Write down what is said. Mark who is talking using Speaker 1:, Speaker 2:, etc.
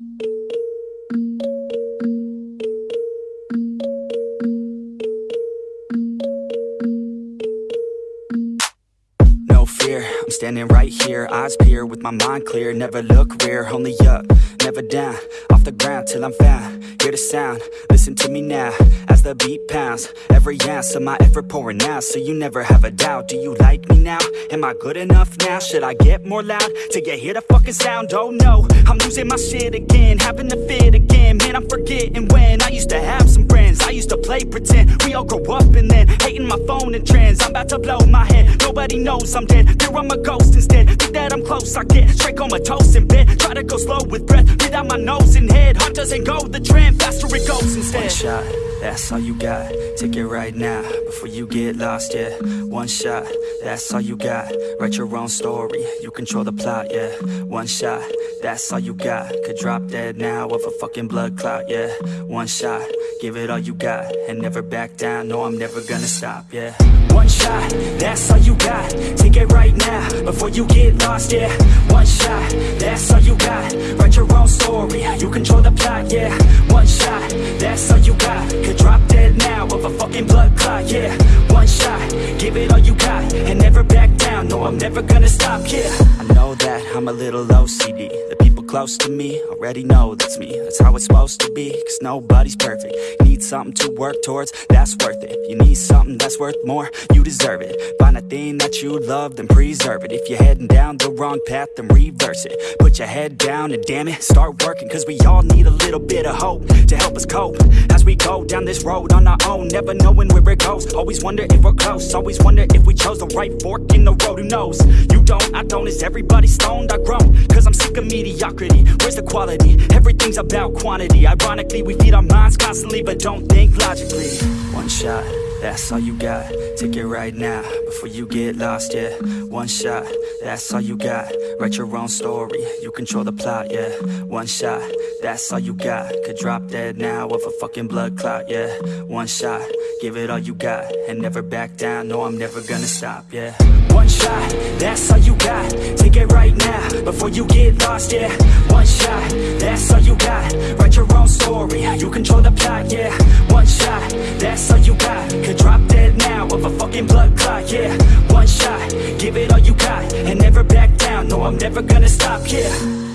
Speaker 1: No standing right here Eyes peer with my mind clear Never look rear, only up, never down Off the ground till I'm found Hear the sound, listen to me now As the beat pounds Every ounce of my effort pouring out So you never have a doubt Do you like me now? Am I good enough now? Should I get more loud? Till you hear the fucking sound? Oh no, I'm losing my shit again Having to fit again Man, I'm forgetting when I used to have some friends I used to play pretend We all grow up and then Hating my phone and trends I'm about to blow my head Nobody knows I'm dead. Fear I'm a ghost instead. Think that I'm close. I get straight comatose in bed Try to go slow doesn't go the trend Faster it goes instead. One shot, that's all you got. Take it right now Before you get lost, yeah. One shot, that's all you got. Write your own story You control the plot, yeah. One shot, that's all you got. Could drop dead now Of a fucking blood clot, yeah. One shot, give it all you got And never back down. No, I'm never gonna stop, yeah. One shot, that's all you got. Take it right now Before you get lost, yeah. One shot, that's all you got. Write your own story You control the plot, yeah. One shot, that's all you got. Could drop dead now Of a fucking blood clot, yeah. One shot, give it all you got And never back down. No, I'm never gonna stop, yeah. I know that I'm a little OCD close to me already know that's me. That's how it's supposed to be Cause nobody's perfect. Need something to work towards, that's worth it. You need something that's worth more, you deserve it. Find a thing that you love, then preserve it. If you're heading down the wrong path, then reverse it. Put your head down and damn it, start working Cause we all need a little bit of hope To help us cope. As we go down this road on our own Never knowing where it goes. Always wonder if we're close Always wonder if we chose the right fork in the road Who knows? You don't, I don't Is everybody stoned? I groan Cause I'm sick of mediocrity Where's the quality? Everything's about quantity. Ironically, we feed our minds constantly But don't think logically. One shot, that's all you got. Take it right now Before you get lost, yeah. One shot, that's all you got. Write your own story You control the plot, yeah. One shot, that's all you got. Could drop dead now Of a fucking blood clot, yeah. One shot, give it all you got And never back down. No, I'm never gonna stop, yeah. One shot, that's all you got. Take it right now Before you get lost, yeah. One shot, that's all you got. Write your own story You control the plot, yeah. One shot, it all you got. And never back down. No, I'm never gonna stop, yeah